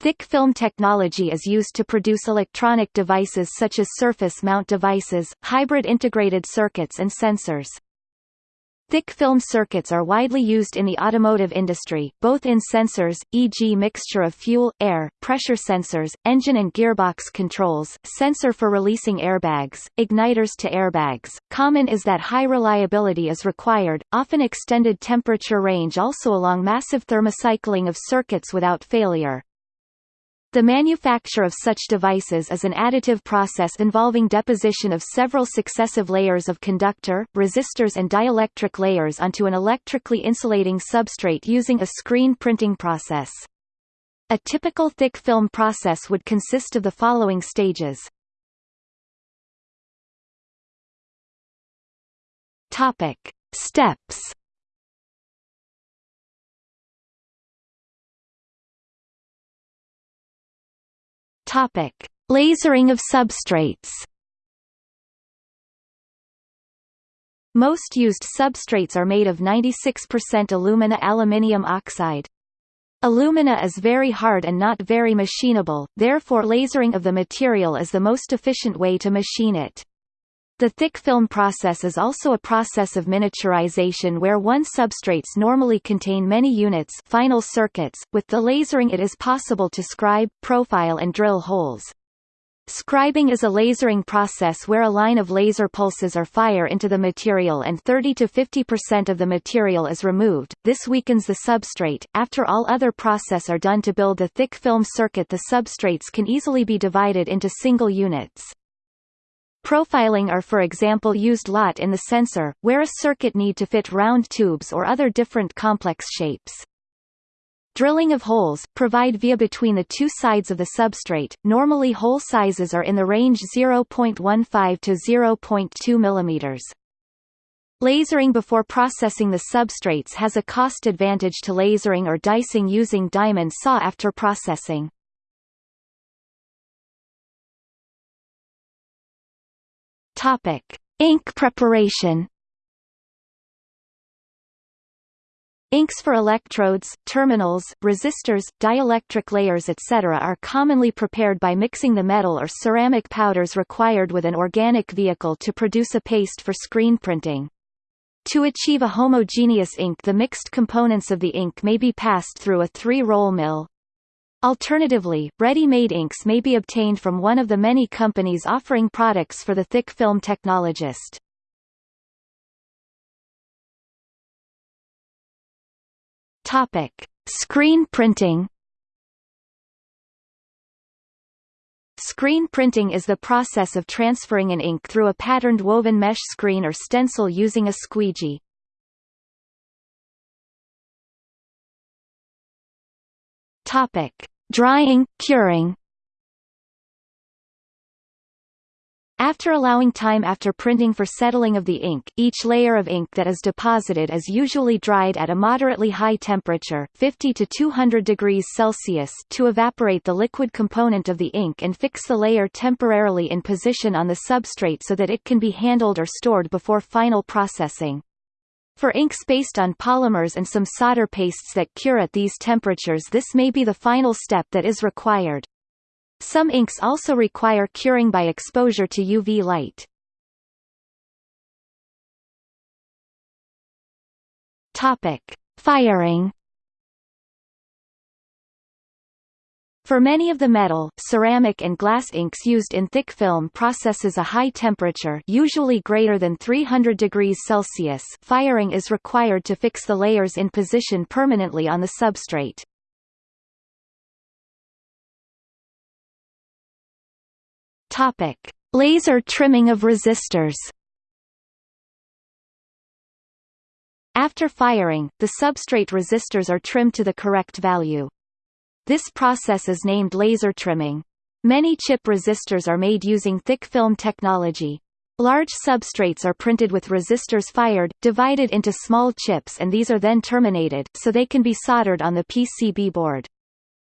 Thick film technology is used to produce electronic devices such as surface mount devices, hybrid integrated circuits and sensors. Thick film circuits are widely used in the automotive industry, both in sensors, e.g. mixture of fuel, air, pressure sensors, engine and gearbox controls, sensor for releasing airbags, igniters to airbags. Common is that high reliability is required, often extended temperature range also along massive thermocycling of circuits without failure. The manufacture of such devices is an additive process involving deposition of several successive layers of conductor, resistors and dielectric layers onto an electrically insulating substrate using a screen printing process. A typical thick film process would consist of the following stages. Steps Topic: Lasering of substrates. Most used substrates are made of 96% alumina aluminium oxide. Alumina is very hard and not very machinable, therefore lasering of the material is the most efficient way to machine it. The thick film process is also a process of miniaturization where one substrates normally contain many units final circuits, with the lasering it is possible to scribe, profile and drill holes. Scribing is a lasering process where a line of laser pulses are fire into the material and 30 to 50% of the material is removed. This weakens the substrate. After all other process are done to build the thick film circuit the substrates can easily be divided into single units. Profiling are for example used lot in the sensor, where a circuit need to fit round tubes or other different complex shapes. Drilling of holes, provide via between the two sides of the substrate, normally hole sizes are in the range 0.15 to 0.2 mm. Lasering before processing the substrates has a cost advantage to lasering or dicing using diamond saw after processing. Topic: Ink preparation. Inks for electrodes, terminals, resistors, dielectric layers etc. are commonly prepared by mixing the metal or ceramic powders required with an organic vehicle to produce a paste for screen printing. To achieve a homogeneous ink the mixed components of the ink may be passed through a three-roll mill. Alternatively, ready-made inks may be obtained from one of the many companies offering products for the thick film technologist. Topic: Screen printing. Screen printing is the process of transferring an ink through a patterned woven mesh screen or stencil using a squeegee. Topic: Drying, curing. After allowing time after printing for settling of the ink, each layer of ink that is deposited is usually dried at a moderately high temperature 50 to 200 degrees Celsius to evaporate the liquid component of the ink and fix the layer temporarily in position on the substrate so that it can be handled or stored before final processing. For inks based on polymers and some solder pastes that cure at these temperatures this may be the final step that is required. Some inks also require curing by exposure to UV light. Topic: Firing For many of the metal, ceramic and glass inks used in thick film processes a high temperature usually greater than 300 degrees Celsius firing is required to fix the layers in position permanently on the substrate. Topic. Laser trimming of resistors After firing, the substrate resistors are trimmed to the correct value. This process is named laser trimming. Many chip resistors are made using thick film technology. Large substrates are printed with resistors fired, divided into small chips and these are then terminated, so they can be soldered on the PCB board.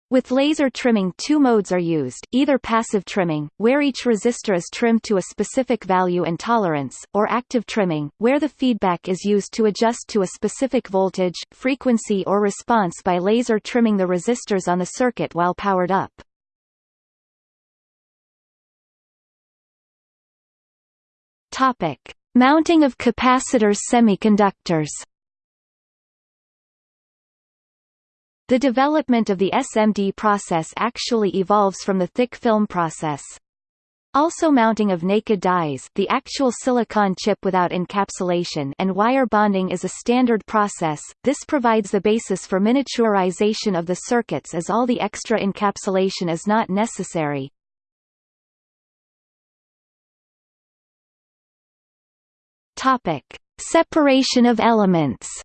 With laser trimming two modes are used, either passive trimming, where each resistor is trimmed to a specific value and tolerance, or active trimming, where the feedback is used to adjust to a specific voltage, frequency or response by laser trimming the resistors on the circuit while powered up. Mounting of capacitors semiconductors The development of the SMD process actually evolves from the thick film process. Also mounting of naked dies the actual silicon chip without encapsulation and wire bonding is a standard process, this provides the basis for miniaturization of the circuits as all the extra encapsulation is not necessary. Separation of elements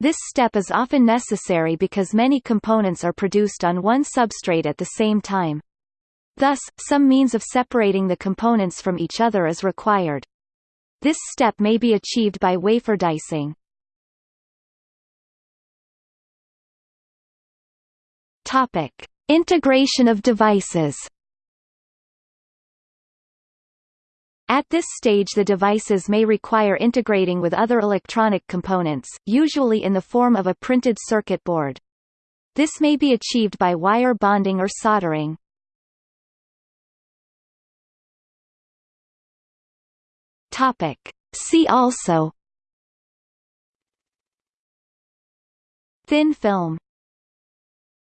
This step is often necessary because many components are produced on one substrate at the same time. Thus, some means of separating the components from each other is required. This step may be achieved by wafer dicing. Topic: Integration of devices. At this stage the devices may require integrating with other electronic components, usually in the form of a printed circuit board. This may be achieved by wire bonding or soldering. See also Thin film